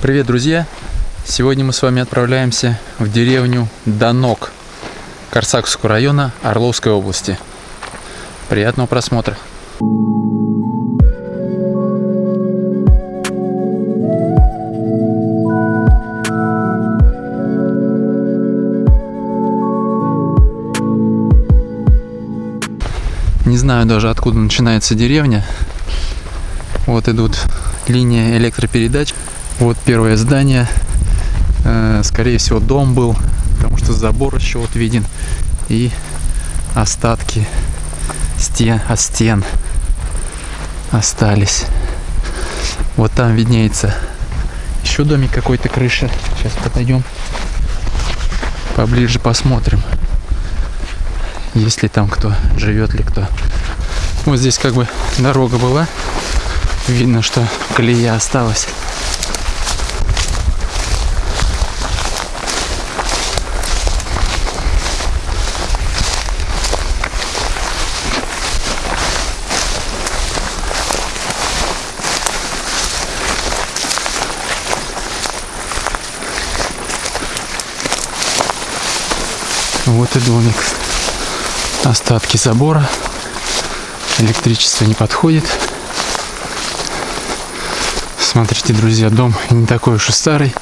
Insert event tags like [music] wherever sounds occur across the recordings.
Привет, друзья! Сегодня мы с вами отправляемся в деревню Донок Корсаковского района Орловской области. Приятного просмотра! Не знаю даже откуда начинается деревня. Вот идут линия электропередач. Вот первое здание. Э, скорее всего дом был, потому что забор еще вот виден. И остатки стен, от стен остались. Вот там виднеется еще домик какой-то крыша. Сейчас подойдем поближе посмотрим, есть ли там кто, живет ли кто. Вот здесь как бы дорога была. Видно, что колея осталась. И домик. Остатки забора. Электричество не подходит. Смотрите, друзья, дом не такой уж и старый.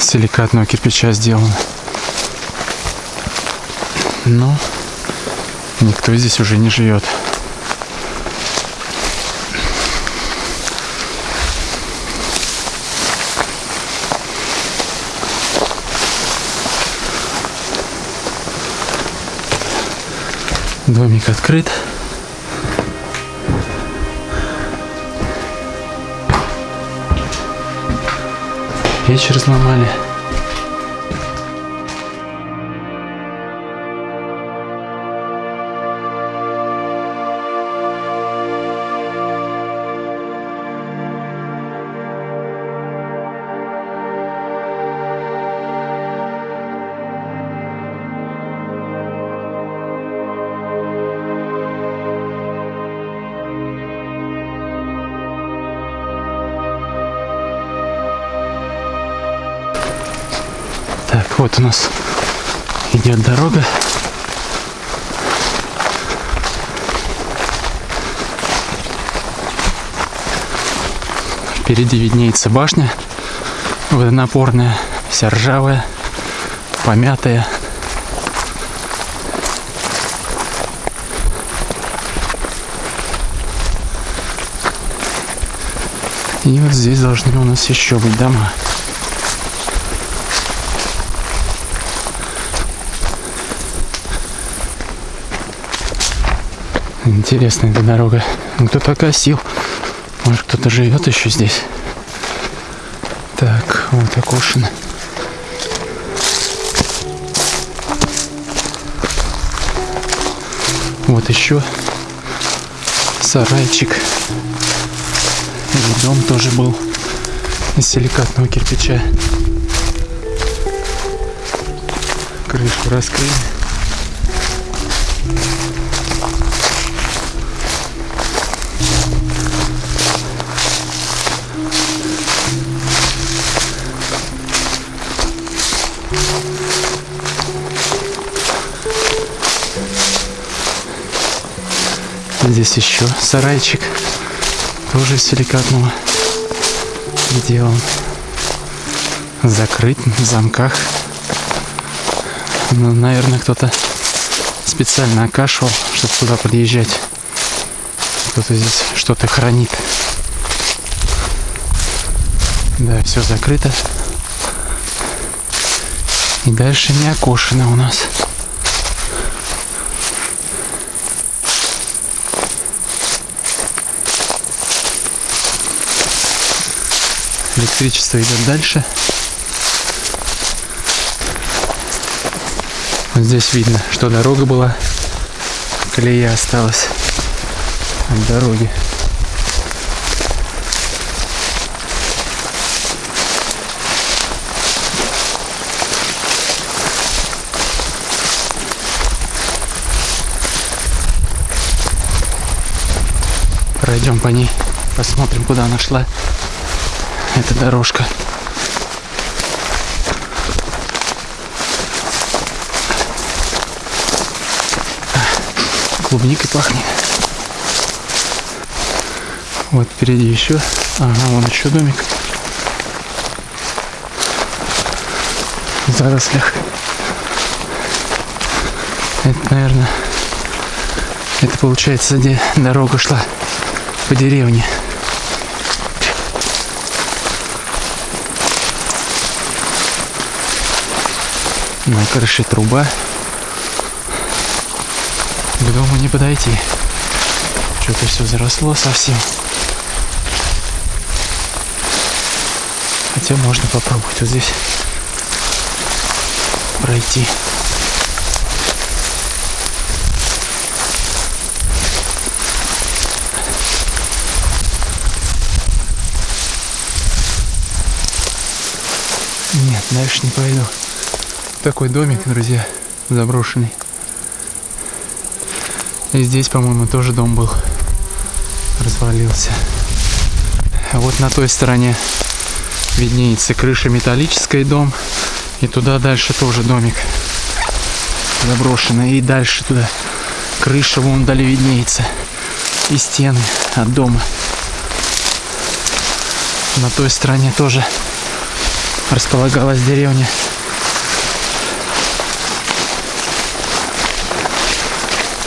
Силикатного кирпича сделан. Но никто здесь уже не живет. Домик открыт. Печь разломали. Вот у нас идет дорога. Впереди виднеется башня водонапорная, вся ржавая, помятая. И вот здесь должны у нас еще быть дома. Интересная эта дорога. Кто-то косил. Может, кто-то живет еще здесь. Так, вот окошено. Вот еще сарайчик. И дом тоже был из силикатного кирпича. Крышу раскрыли. Здесь еще сарайчик, тоже из силикатного сделан. Закрыт в замках. Ну, наверное, кто-то специально окашивал, чтобы туда подъезжать. Кто-то здесь что-то хранит. Да, все закрыто. И дальше не окошено у нас. Электричество идет дальше. Вот здесь видно, что дорога была. Колея осталась от дороги. Пройдем по ней, посмотрим, куда она шла. эта дорожка. Клубникой пахнет. Вот впереди еще. Ага, вон еще домик. В зарослях. Это, наверное, это получается, где дорога шла по деревне. На крыше труба. К дому не подойти. Что-то все заросло совсем. Хотя можно попробовать вот здесь пройти. Нет, дальше не пойду. Такой домик, друзья, заброшенный. И здесь, по-моему, тоже дом был. Развалился. А вот на той стороне виднеется крыша металлическая дом. И туда дальше тоже домик заброшенный. И дальше туда крыша вон вдали виднеется. И стены от дома. На той стороне тоже располагалась деревня.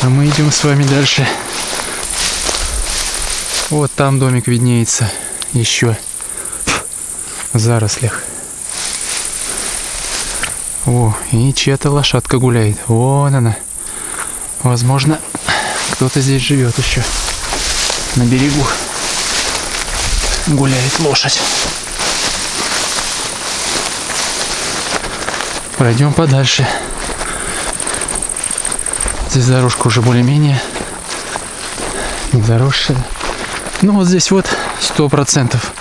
А мы идем с вами дальше. Вот там домик виднеется еще в зарослях. О, и чья-то лошадка гуляет. Вон она. Возможно, кто-то здесь живет еще. На берегу гуляет лошадь. Пройдем подальше. Здесь дорожка уже более-менее не заросшая. Ну вот здесь вот сто процентов,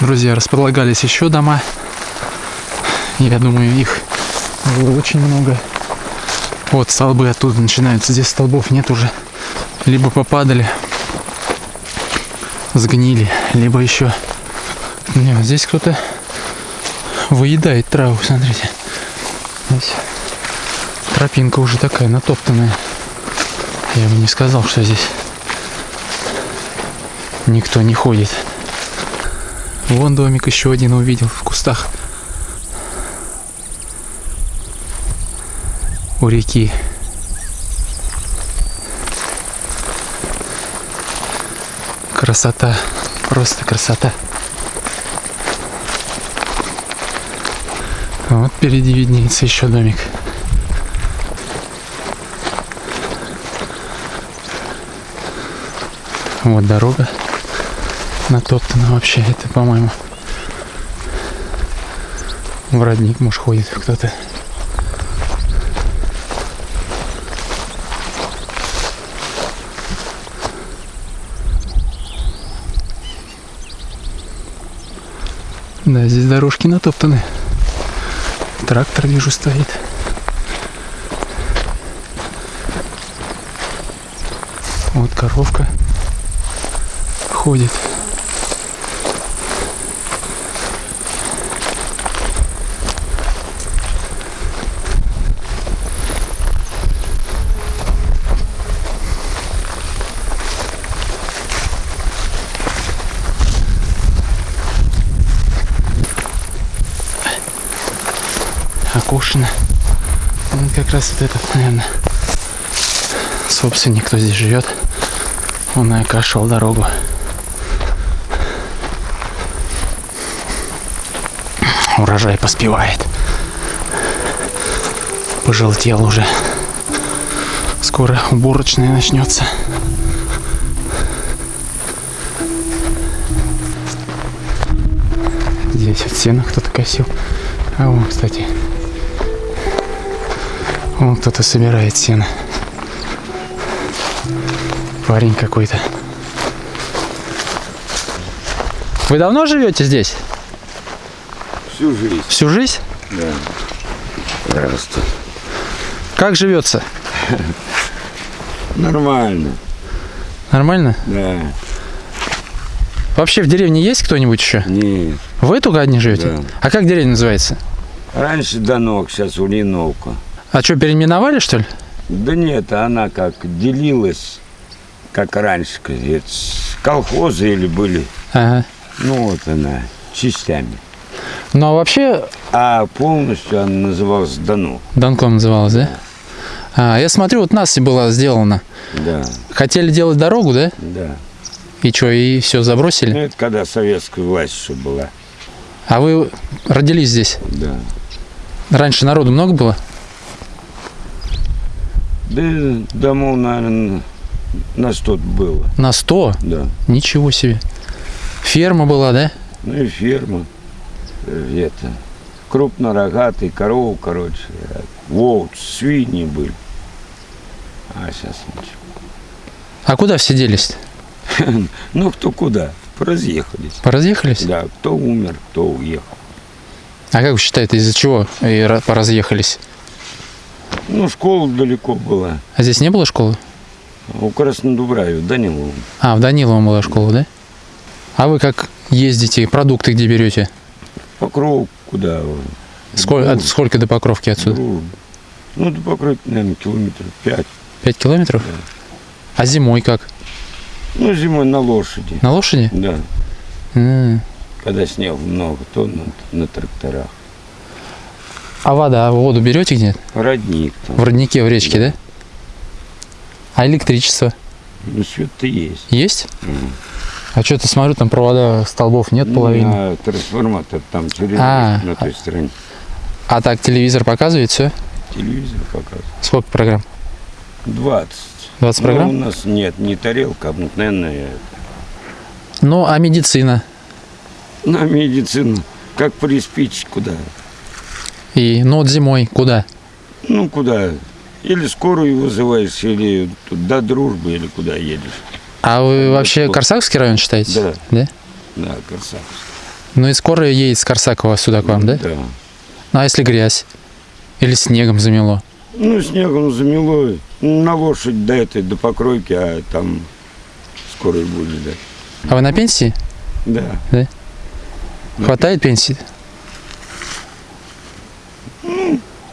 друзья, располагались еще дома. Я думаю, их было очень много. Вот столбы оттуда начинаются. Здесь столбов нет уже. Либо попадали, сгнили, либо еще... Нет, здесь кто-то выедает траву, смотрите. Здесь тропинка уже такая натоптанная. Я бы не сказал, что здесь никто не ходит. Вон домик еще один увидел в кустах. У реки. Красота. Просто красота. Вот впереди виднеется еще домик. Вот дорога натоптана вообще. Это, по-моему, в родник, может, ходит кто-то. Да, здесь дорожки натоптаны. Трактор вижу стоит. Вот коровка ходит. окошено. Раз вот этот, наверное, собственник, кто здесь живет, он и окашивал дорогу. Урожай поспевает. Пожелтел уже. Скоро уборочная начнется. Здесь вот сено кто-то косил. А вон, кстати, Вон кто-то собирает сено. Парень какой-то. Вы давно живете здесь? Всю жизнь. Всю жизнь? Да. Здравствуй. Как живется? Нормально. Нормально? Да. Вообще в деревне есть кто-нибудь еще? Нет. Вы только одни живете? Да. А как деревня называется? Раньше Донок, сейчас Ульяновка. А что, переименовали, что ли? Да нет, она как делилась, как раньше, колхозы или были. Ага. Ну вот она, частями. Ну а вообще А полностью она называлась Донок. Донком называлась, да? А, я смотрю, вот Наси была сделана. Да, Хотели делать дорогу, да? да. И что, и все Ну, забросили? это когда советская власть еще была. А вы родились здесь? Да. Раньше народу много было? Да домов, наверное, на сто было. На 100? Да. Ничего себе. Ферма была, да? Ну и ферма. э, Это. Крупнорогатый, корову, короче. э, Волк, свиньи были. А сейчас ничего. А куда все делись? [laughs] Ну, кто куда? Разъехались. Поразъехались? Да, кто умер, кто уехал. А как вы считаете, из-за чего и поразъехались? Ну, школа далеко была. А здесь не было школы? У Краснодубраве, Данилова. А, в Даниловом была школа, да? А вы как ездите, продукты где берете? Покров куда? Сколько, от, сколько до Покровки отсюда? Дружба. Ну, до Покровки, наверное, километров пять. Пять километров? А зимой как? Ну, зимой на лошади. На лошади? Да. М. Когда снега много, то на, на тракторах. А вода, воду берете где? Родник там. В роднике, в речке, да? А электричество Ну, свет-то есть. есть? Мгм. А что-то смотрю, там провода столбов нет половины. А трансформатор там через А, на той стороне. А так телевизор показывает все? Телевизор показывает. Сколько программ? 20. 20 Ну, у программ? нас нет не тарелка, обыкновенная. Ну, а медицина? На медицину. Как приспичь куда? И, ну, вот зимой куда? Ну, куда? Или скорую вызываешь, или до дружбы, или куда едешь. А вы вообще что? Корсаковский район считаете? Да. Да? Да, красавец. Ну и скоро едет с Корсакова сюда к вам, да? Да. Ну а если грязь? Или снегом замело? Ну, снегом замело. На лошадь до этой, до покройки, а там скорую будет ждать. А вы на пенсии? Да. Хватает пенсии?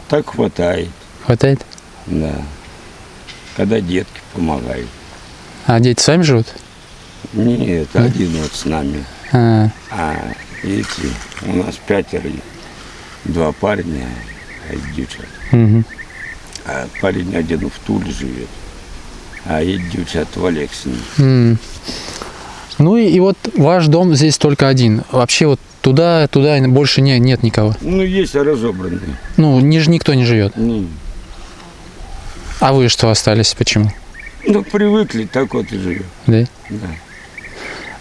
Так хватает. Хватает? Да. Когда детки помогают. А дети с вами живут? Нет, один вот с нами. А, А эти, у нас пятеро. Два парня, а девчат. мгм. А парень один в Туле живет. А эти девчата в Алексине. Ну и, и вот ваш дом здесь только один. Вообще вот туда, туда больше не, нет никого. Ну, есть разобранные. Ну, ниже никто не живет. Не. А вы что остались? Почему? Ну, привыкли, так вот и живем. Да? Да.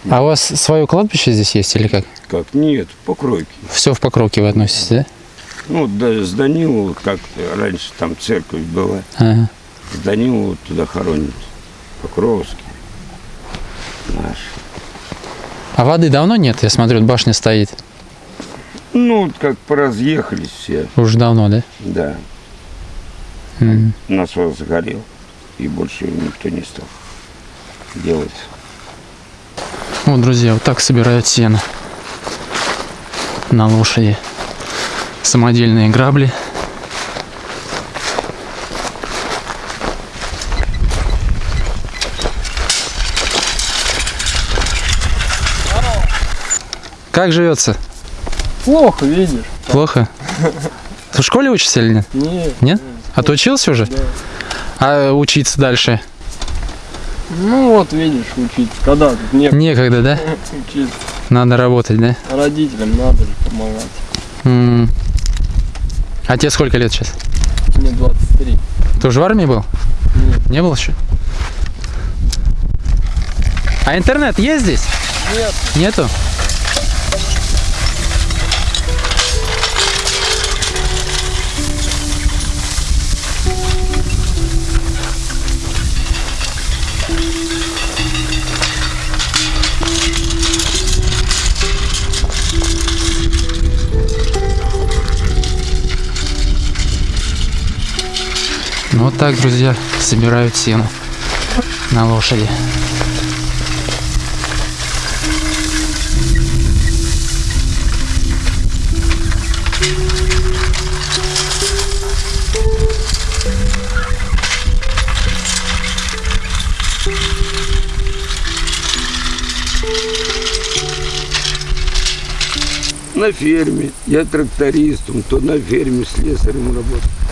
А у вас свое кладбище здесь есть или как? Как? Нет, покройки. Все в Покровке вы относитесь, да? Ну, да, с Данилова, как раньше там церковь была. Ага. С Данилова туда хоронят. Покровский. Наш. А воды давно нет? Я смотрю, башня стоит. Ну, как поразъехались все, Уже давно, да? да. Мгм. Насос загорел, и больше никто не стал делать. Вот, друзья, вот так собирают сено на лошади. Самодельные грабли. Как живется? Плохо, видишь? Плохо? Ты в школе учишься или нет? Нет. Нет? А ты учился уже? Да. А учиться дальше? Ну вот видишь, учиться. Когда тут не Некогда, да? [laughs] учиться. Надо работать, да? Родителям надо же помогать. М. А тебе сколько лет сейчас? Мне 23. Ты уже в армии был? Нет. Не был еще? А интернет есть здесь? Нет. Нету? так, друзья, собирают сено на лошади. на ферме. Я трактористом, то на ферме с слесарем работал.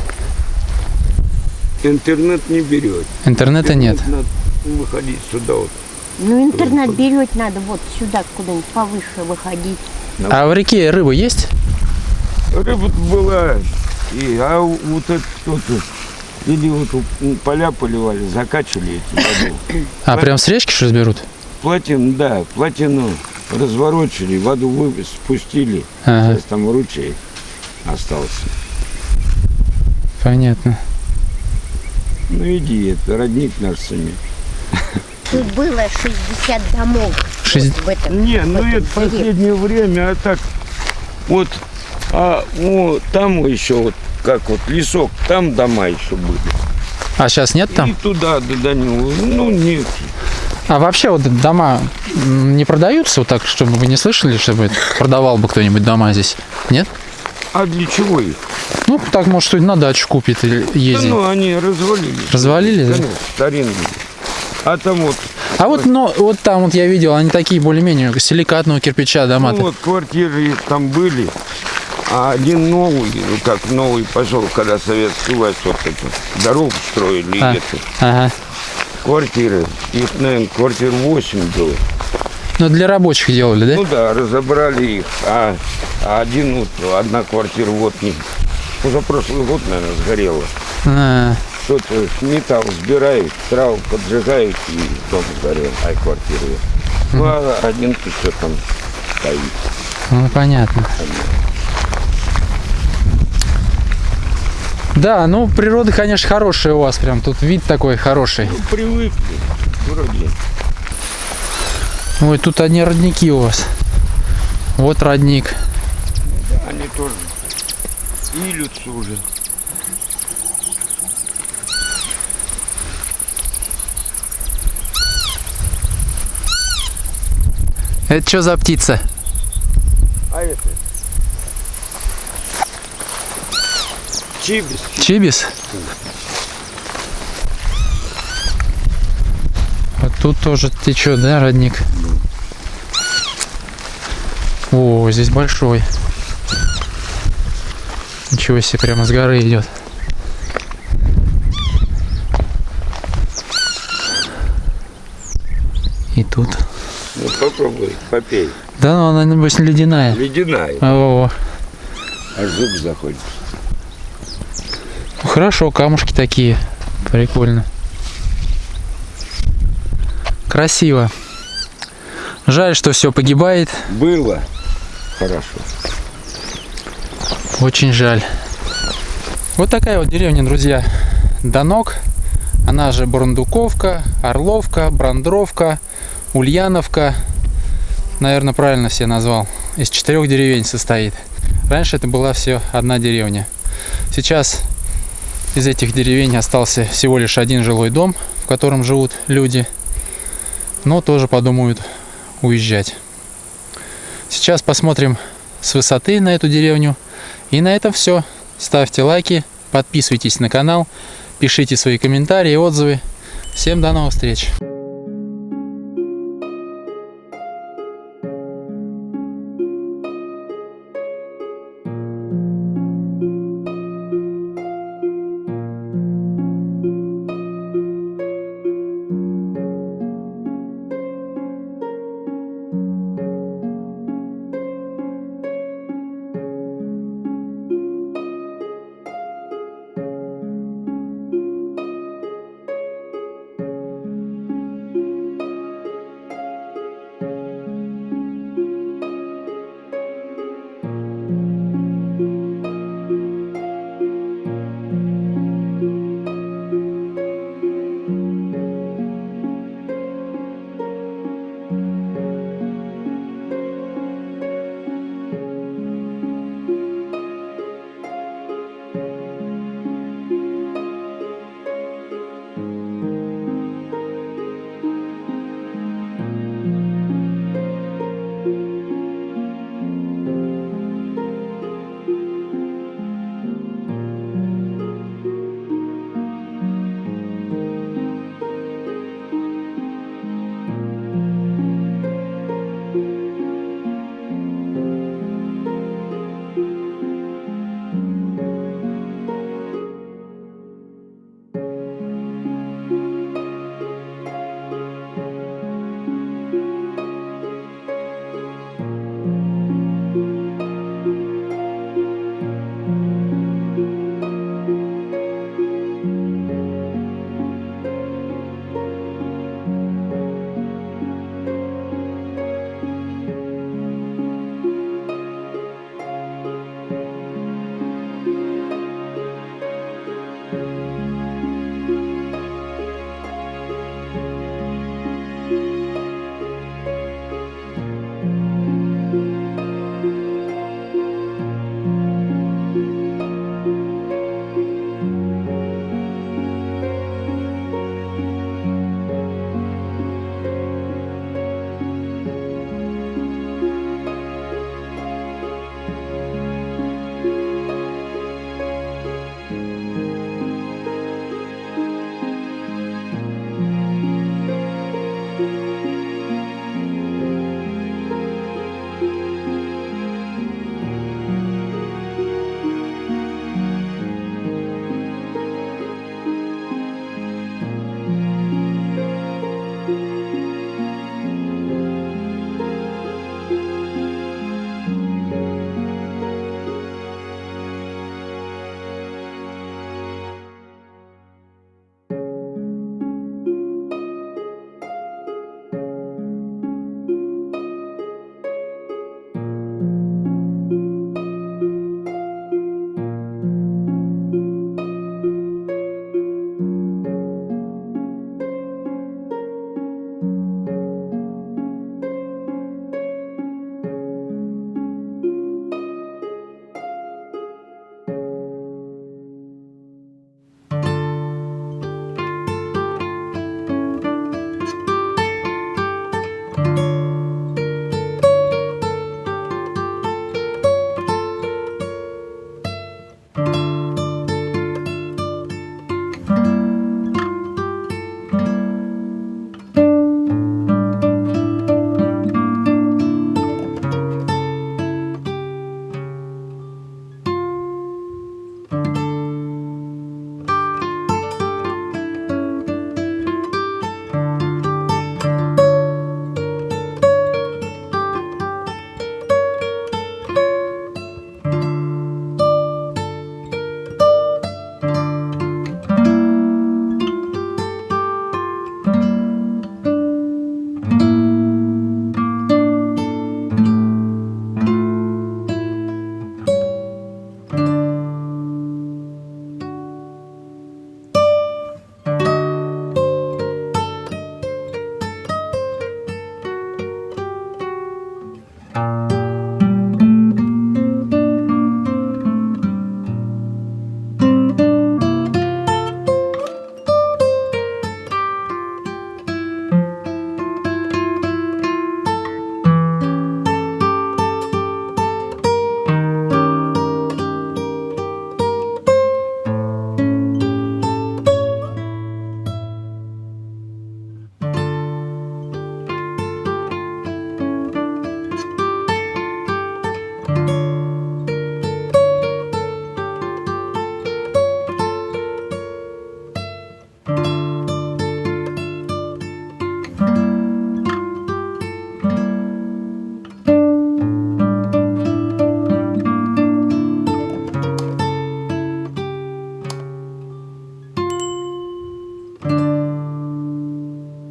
Интернет не берет. Интернета нет. Надо выходить сюда вот. Ну, интернет берет надо вот сюда куда-нибудь повыше выходить. А в реке рыба есть? Рыба была. И, а вот это кто-то или вот поля поливали, закачали эти воду. А, прям с речки что ли берут? Плотину, да, плотину разворочили, воду вы спустили. Ага, Сейчас там ручей остался. понятно. Ну иди, это родник наш сами. Тут было 60 домов. Шесть- Вот в этом, Не, в ну этом это деревне. последнее время, а так вот, а ну, там еще вот, как вот лесок, там дома еще были. А сейчас нет И там? туда, до, него, ну нет. А вообще вот дома не продаются вот так, чтобы вы не слышали, чтобы продавал бы кто-нибудь дома здесь? Нет? А для чего их? Ну, так, может, кто-нибудь на дачу купит или Да ездит. ну, они развалились. Развалили, да? Старинные. А там вот, А вот, но, вот там вот я видел, они такие более-менее силикатного кирпича дома. ну, вот квартиры там были, а один новый, ну как новый пошел, когда советская власть вот это, дорогу строили, А. это, Ага. квартиры, их, наверное, квартир 8 было. Ну, для рабочих делали, да? Ну да, разобрали их, а, а один, вот, одна квартира вот не, позапрошлый год, наверное, сгорела. А, Кто-то металл сбирает, траву поджигает и дом сгорел, ай квартира. Ну а один что там стоит. ну, понятно. Да, ну, природа, конечно, хорошая у вас прям. Тут вид такой хороший. Ну привыкли, вроде. Ой, тут одни родники у вас. Вот родник. Они тоже илются уже. Это что за птица? А это? Чибис. Чибис? Вот тут тоже течет, да, родник? О, здесь большой. Ничего себе, прямо с горы идет. И тут. Ну попробуй, попей. Да, ну она, небось, ледяная. Ледяная. О, Аж зуб заходит. ну хорошо, камушки такие. Прикольно. Красиво. Жаль, что все погибает. Было хорошо. Очень жаль. Вот такая вот деревня, друзья. Донок. Она же Бурундуковка, Орловка, Брандровка, Ульяновка. Наверное, правильно все назвал. Из четырех деревень состоит. Раньше это была все одна деревня. Сейчас из этих деревень остался всего лишь один жилой дом, в котором живут люди. Но тоже подумают уезжать. Сейчас посмотрим с высоты на эту деревню. И на этом все. Ставьте лайки, подписывайтесь на канал, пишите свои комментарии и отзывы. Всем до новых встреч!